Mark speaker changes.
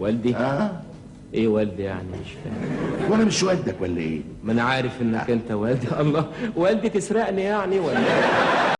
Speaker 1: والدي؟
Speaker 2: آه
Speaker 1: إيه والدي يعني؟ مش فاهم.
Speaker 2: وأنا مش والدك ولا إيه؟
Speaker 1: ما أنا عارف إنك أنت والدي. الله والدي تسرقني يعني ولا إيه؟